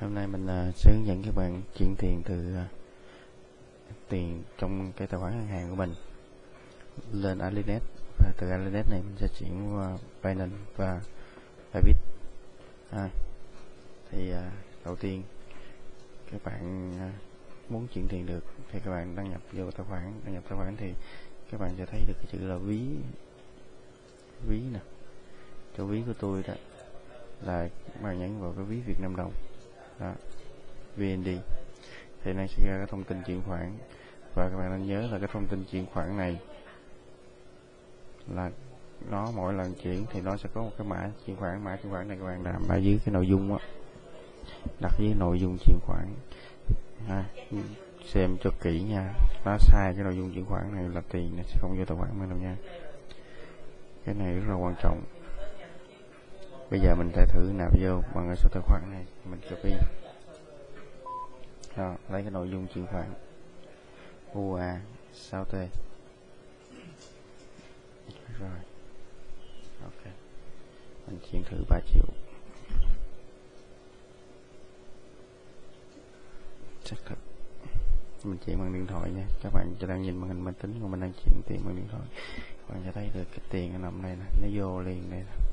hôm nay mình à, uh, sẽ hướng dẫn các bạn chuyển tiền từ uh, tiền trong cái tài khoản ngân hàng của mình lên Alinet. Và từ Alinet này mình sẽ chuyển qua Binance và Bybit à, thì à, đầu tiên các bạn muốn chuyển tiền được thì các bạn đăng nhập vô tài khoản. Đăng nhập tài khoản thì các bạn sẽ thấy được cái chữ là ví. Ví nè. Chỗ ví của tôi đó là các bạn nhấn vào cái ví Việt Nam đồng đó. VND thì nó sẽ ra cái thông tin chuyển khoản. Và các bạn nên nhớ là cái thông tin chuyển khoản này là nó mỗi lần chuyển thì nó sẽ có một cái mã chuyển khoản. Mã chuyển khoản này các bạn làm ở dưới cái nội dung á. Đặt dưới nội dung chuyển khoản. À, xem cho kỹ nha. Nó sai cái nội dung chuyển khoản này là tiền nó sẽ không vô tài khoản mình đâu nha. Cái này rất là quan trọng bây giờ mình sẽ thử nạp vô bằng cái số tài khoản này. Mình copy. Đó, lấy cái nội dung chuyển khoản. UA 6T rồi. Ok. Mình chuyển thử 3 triệu. Xác thực mình chuyển bằng điện thoại nha. Các bạn cho đang nhìn màn hình máy tính của mình đang chuyển tiền bằng điện thoại. Các bạn sẽ thấy được cái tiền nó nằm đây nè. Nó vô liền đây nè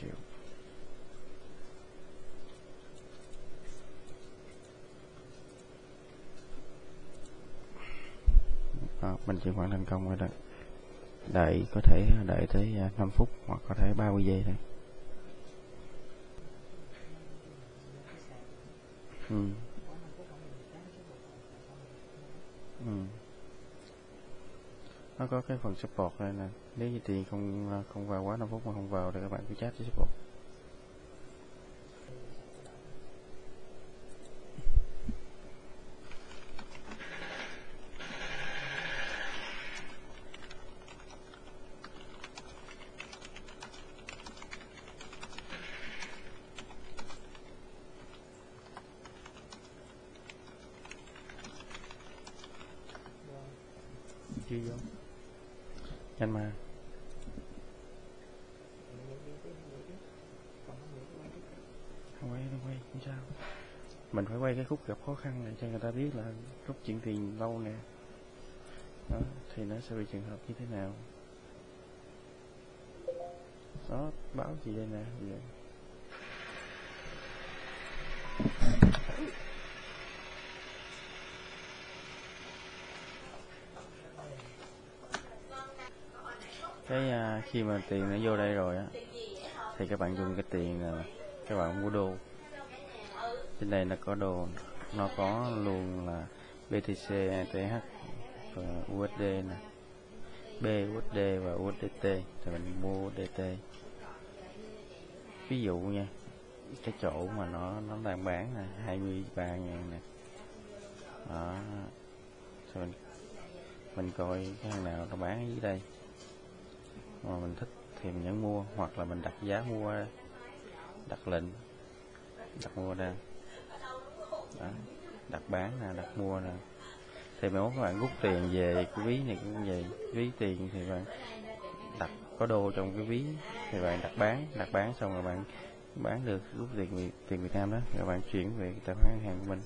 triệu đó, mình chuyển khoản thành công rồi đó đợi có thể đợi tới à, 5 phút hoặc có thể 30 giây thôi ừ. Ừ. nó có cái phần support đây nè nếu như tiền không à, không vào quá 5 phút mà không vào thì các bạn cứ chat với support chưa vô nhanh mà. Không quay không quay, không sao. Mình phải quay cái khúc gặp khó khăn này cho người ta biết là rút chuyển tiền lâu nè. Đó, thì nó sẽ bị trường hợp như thế nào. Đó, báo gì đây nè vậy cái uh, khi mà tiền nó vô đây rồi á thì các bạn dùng cái tiền các bạn mua đồ. Trên đây nó có đồ nó có luôn là BTC, ETH và USD nè. BUSD và USDT thì mình mua USDT ví dụ nha cái chỗ mà nó nó đang bán là 23 ngàn nè. Đó rồi mình mình coi cái hàng nào nó bán ở dưới đây mà mình thích thì mình nhấn mua, hoặc là mình đặt giá mua, đặt lệnh, đặt mua ra. Đó. đặt bán nè, đặt mua nè. Thì nếu các bạn rút tiền về, cái ví này cũng vậy. Ví tiền thì bạn đặt, có đô trong cái ví, thì bạn đặt bán đặt bán xong rồi bạn bán được, rút tiền tiền Việt Nam đó, rồi bạn chuyển về tài khoản ngân hàng của mình.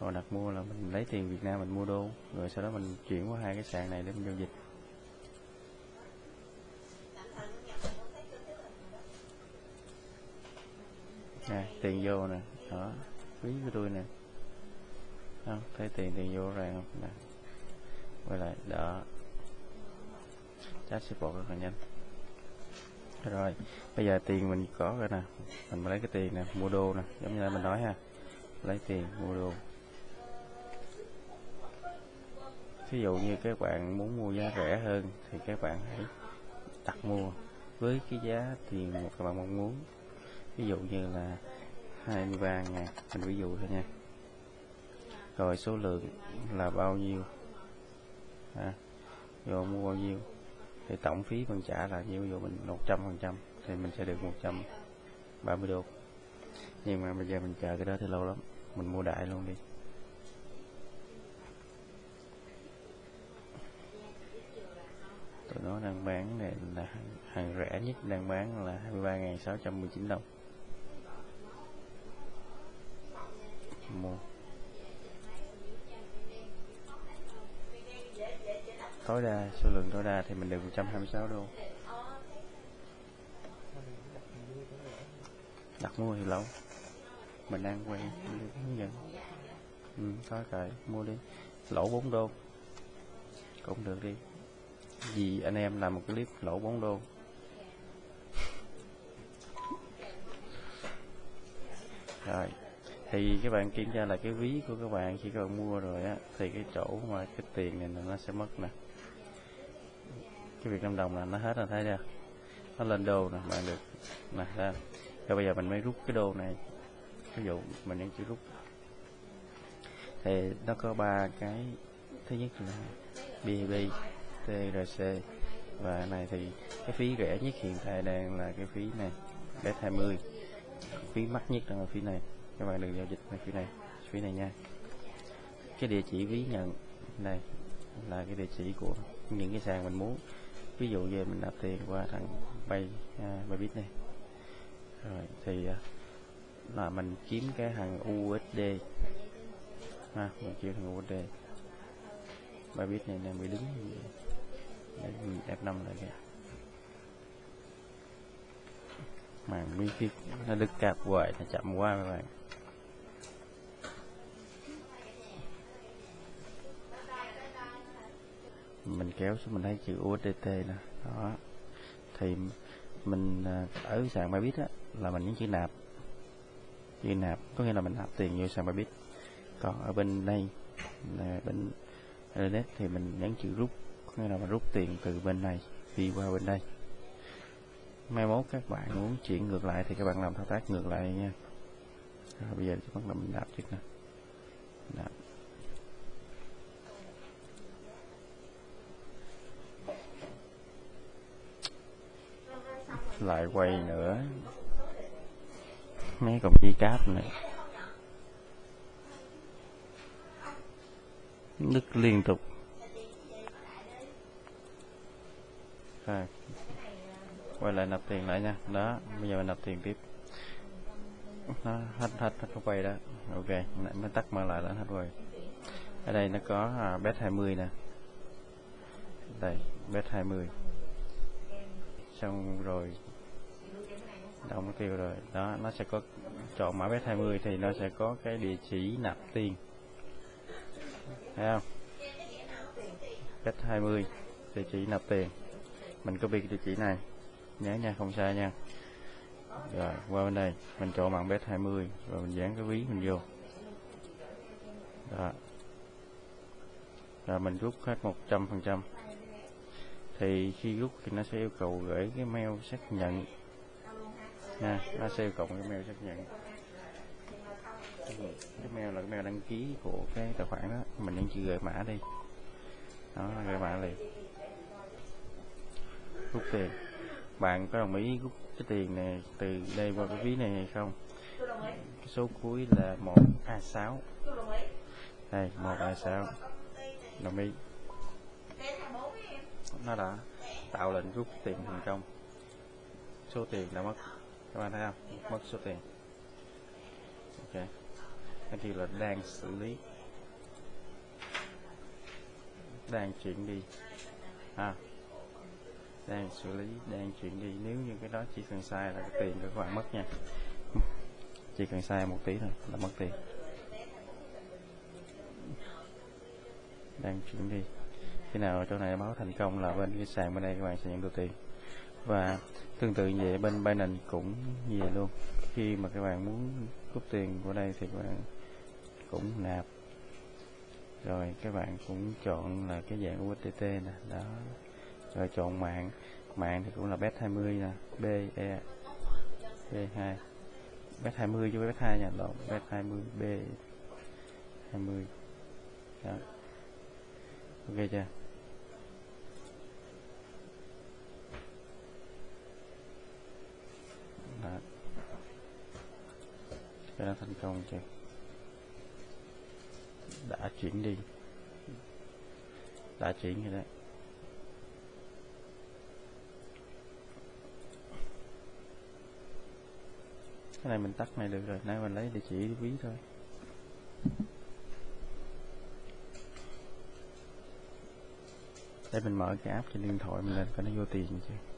Còn đặt mua là mình lấy tiền Việt Nam mình mua đô, rồi sau đó mình chuyển qua hai cái sàn này để mình giao dịch. Nè, tiền vô nè, đó ví của tôi nè. Không thấy tiền tiền vô rồi không? Nè, quay lại, đó. Chat support rất là nhanh. Rồi, bây giờ tiền mình có rồi nè. Mình lấy cái tiền nè, mua đô nè, giống như là mình nói ha. Lấy tiền, mua đô ví dụ như các bạn muốn mua giá rẻ hơn thì các bạn hãy đặt mua. Với cái giá tiền mà các bạn mong muốn ví dụ như là 23 ngàn mình ví dụ thôi nha. Rồi số lượng là bao nhiêu? À, rồi mua bao nhiêu? Thì tổng phí mình trả là nhiêu ví dụ mình 100 phần trăm thì mình sẽ được 130 đô. Nhưng mà bây giờ mình chờ cái đó thì lâu lắm mình mua đại luôn đi. Nó đang bán này là hàng rẻ nhất đang bán là 23.619 đồng. Mua tối đa số lượng tối đa thì mình được 126 đô. Đặt mua thì lâu. Mình đang quen hướng dẫn. Ừ, thôi kệ mua đi. Lỗ 4 đô. Cũng được đi. Vì anh em làm một clip lỗ 4 đô rồi thì các bạn kiểm tra là cái ví của các bạn khi các bạn mua rồi á, thì cái chỗ mà cái tiền này nó sẽ mất nè. Cái việc năm đồng là nó hết rồi, thấy chưa? Nó lên đô nè, bạn được nè ra rồi bây giờ mình mới rút cái đô này. Ví dụ mình đang chưa rút. Thì nó có ba cái, thứ nhất là BB TRC và này thì cái phí rẻ nhất hiện tại đang là cái phí này bet 20 phí mắc nhất là phí này các bạn đừng giao dịch ở phía này phía này nha. Cái địa chỉ ví nhận này là cái địa chỉ của những cái sàn mình muốn. Ví dụ về mình nạp tiền qua thằng bay à, Bybit này. Rồi thì à, là mình kiếm cái thằng USD ha mình kiếm thằng USD Bybit này đang bị đứng F5 lại kìa. Màn miếng kia nó đứt cạp hoài nó chậm quá các bạn. Mình kéo xuống, mình thấy chữ USDT nè. Đó. Thì mình à, ở sàn Bybit á, là mình nhấn chữ nạp. Chữ nạp, có nghĩa là mình nạp tiền vô sàn Bybit còn ở bên đây, là bên Internet thì mình nhấn chữ rút, có nghĩa là mình rút tiền từ bên này, đi qua bên đây. Mai mốt các bạn muốn chuyển ngược lại thì các bạn làm thao tác ngược lại nha. Rồi bây giờ chúng ta mình nạp trước nè. Lại quay nữa. Mấy công chi cáp này. Đứt liên tục. Rồi. Quay lại nạp tiền lại nha. Đó bây giờ mình nạp tiền tiếp. Nó hết hết hết quay đó. Ok mới tắt mở lại là hết quay ở đây nó có à, bet 20 nè. Đây bet 20 xong rồi động tiêu rồi. Đó, nó sẽ có chọn mã bet 20 thì nó sẽ có cái địa chỉ nạp tiền. Thấy không? Bet 20 địa chỉ nạp tiền. Mình copy cái địa chỉ này. Nhớ nha, không sai nha. Rồi, qua bên đây, mình chọn mạng bet 20 rồi mình dán cái ví mình vô. Đó. Rồi, mình rút hết 100 phần trăm. Thì khi rút thì nó sẽ yêu cầu gửi cái mail xác nhận nha nó sẽ cộng cái mail xác nhận. Cái mail là cái mail đăng ký của cái tài khoản đó. Mình đang chữ gửi mã đi. Đó gửi mã liền. Rút tiền. Bạn có đồng ý rút cái tiền này từ đây qua cái ví này hay không? Cái số cuối là một a sáu. Đây, một a sáu. Đồng ý. Nó đã tạo lệnh rút tiền thành công. Số tiền đã mất các bạn thấy không? Mất số tiền. Ok. Cái gì là đang xử lý. Đang chuyển đi. À đang xử lý, đang chuyển đi. Nếu như cái đó chỉ cần sai là cái tiền của các bạn mất nha. Chỉ cần sai một tí thôi là mất tiền. Đang chuyển đi. Khi nào chỗ này báo thành công là bên cái sàn bên đây các bạn sẽ nhận được tiền và tương tự như vậy, bên Binance cũng như vậy luôn. Khi mà các bạn muốn rút tiền của đây thì các bạn cũng nạp. Rồi các bạn cũng chọn là cái dạng USDT nè, đó. Rồi chọn mạng. Mạng thì cũng là bet 20 nè, B E B2 bet 20 chứ bet 2 nha lộn bet 20 B 20 đó. Ok chưa? đã cái đã thành công chưa đã chuyển đi. Đã chuyển rồi đấy. Cái này mình tắt này được rồi. Nay mình lấy địa chỉ ví thôi. Để mình mở cái app trên điện thoại mình lên coi nó vô tiền chưa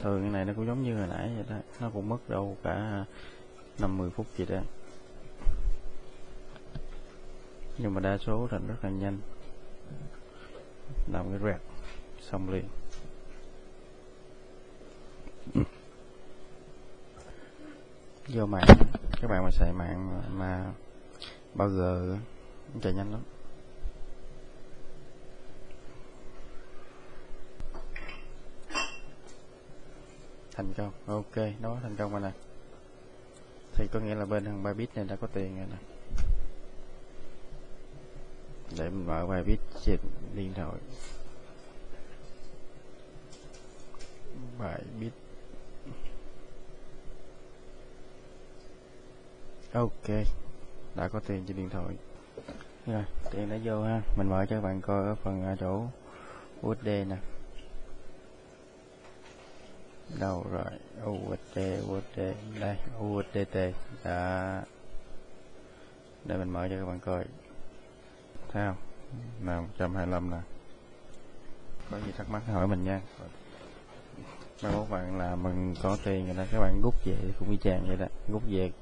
thường cái này nó cũng giống như hồi nãy vậy đó. Nó cũng mất đâu cả 50 phút gì đó. Nhưng mà đa số là rất là nhanh. Làm cái rẹt xong liền. Ừ. Vô mạng. Các bạn mà xài mạng mà bao giờ chạy nhanh lắm. Thành công. Ok nó thành công rồi nè. Thì có nghĩa là bên thằng bit này đã có tiền rồi nè. Để mình mở bit trên điện thoại. Bài bit, ok đã có tiền trên điện thoại. Rồi tiền đã vô ha. Mình mở cho các bạn coi ở phần chỗ USD nè đâu rồi? USD USD đây USDT đã để mình mở cho các bạn coi. Thấy không? Là 125 nè. Có gì thắc mắc hỏi mình nha. Mai các bạn là mình có tiền rồi đó. Các bạn rút về cũng y chang vậy đó. Rút về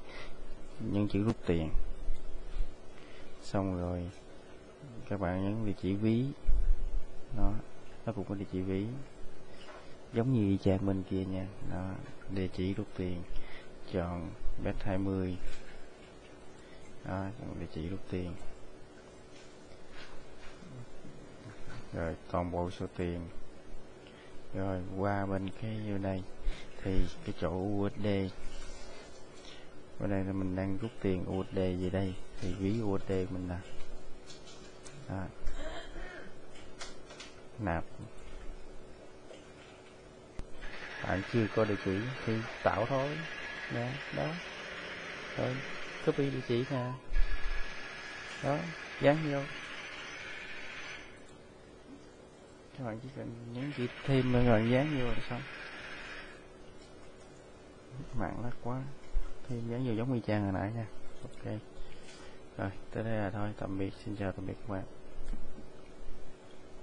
nhấn chữ rút tiền. Xong rồi các bạn nhấn địa chỉ ví. Nó nó cũng có địa chỉ ví giống như trang bên kia nha. Đó, địa chỉ rút tiền, chọn bet 20 đó, chọn địa chỉ rút tiền. Rồi, toàn bộ số tiền. Rồi, qua bên cái, vô đây. Thì cái chỗ USD bên đây là mình đang rút tiền USD về đây. Thì ví USD mình là đó. nạp bạn chưa có địa chỉ thì tạo thôi. Nè, đó. Rồi copy địa chỉ nè. Đó, dán vô. Các bạn chỉ cần nhấn chữ thêm rồi dán vô là xong. Mạng lắc quá. Thêm dán vô giống y chang hồi nãy nha. Ok. Rồi, tới đây là thôi. Tạm biệt. Xin chào tạm biệt các bạn.